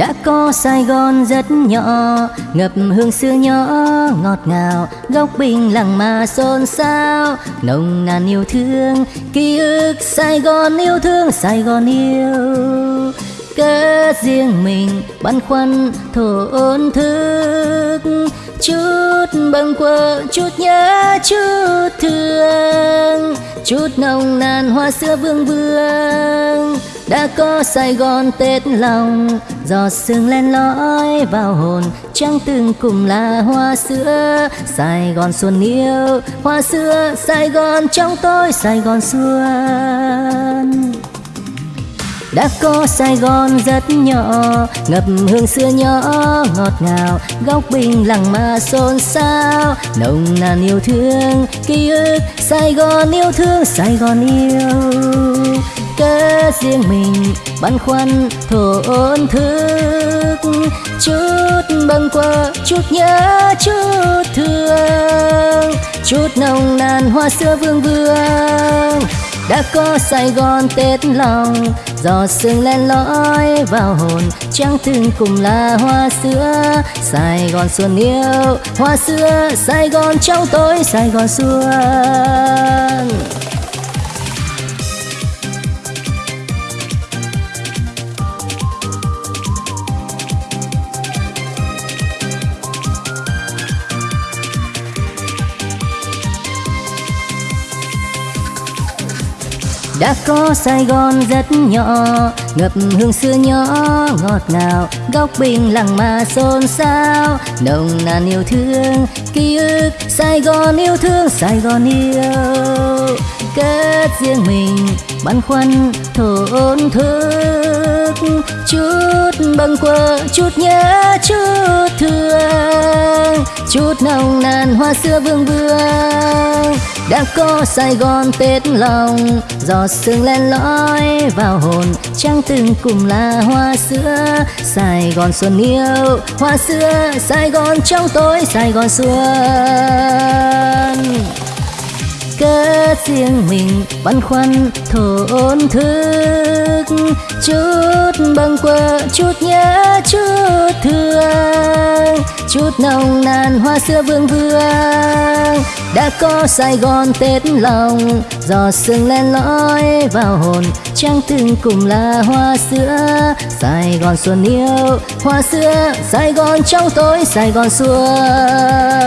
đã có Sài Gòn rất nhỏ, ngập hương xưa nhỏ, ngọt ngào. Góc bình lặng mà xôn xao, nồng nàn yêu thương. Ký ức Sài Gòn yêu thương, Sài Gòn yêu. Cớ riêng mình băn khoăn thổn thức. Chút bâng quơ, chút nhớ, chút thương. Chút nồng nàn hoa xưa vương vương đã có Sài Gòn tết lòng giọt sương len lỏi vào hồn. Trăng từng cùng là hoa sữa, Sài Gòn xuân yêu. Hoa sữa, Sài Gòn trong tôi, Sài Gòn xuân. Đã có Sài Gòn rất nhỏ, ngập hương xưa nhỏ ngọt ngào. Góc bình lặng mà xôn xao, nồng nàn yêu thương, ký ức. Sài Gòn yêu thương, Sài Gòn yêu cớ riêng mình băn khoăn thổn thức. Chút bâng quơ, chút nhớ, chút thương. Chút nồng nàn hoa xưa vương vương. Đã có Sài Gòn tết lòng, giò sương len lỏi vào hồn. Trăng từng cùng là hoa sữa Sài Gòn xuân yêu hoa sữa Sài Gòn trong tôi Sài Gòn xuân đã có Sài Gòn rất nhỏ, ngập hương xưa nhỏ ngọt ngào. Góc bình lặng mà xôn xao, nồng nàn yêu thương, ký ức. Sài Gòn yêu thương, Sài Gòn yêu. Cất riêng mình, băn khoăn, thổn thức. Chút bâng quơ, chút nhớ, chút thương. Chút nồng nàn hoa xưa vương vương. Đã có Sài Gòn tết lòng giọt sương len lỏi vào hồn, trăng từng cùng là hoa sữa. Sài Gòn xuân yêu, hoa sữa, Sài Gòn trong tối, Sài Gòn xuân. Cất riêng mình băn khoăn thổn thức. Chút bâng quơ, chút nhớ, chút thương. Chút nồng nàn, hoa xưa vương vương đã có Sài Gòn tết lòng, Giò sương len lỏi vào hồn. Trăng từng cùng là hoa sữa, Sài Gòn xuân yêu. Hoa sữa, Sài Gòn trong tối, Sài Gòn xuân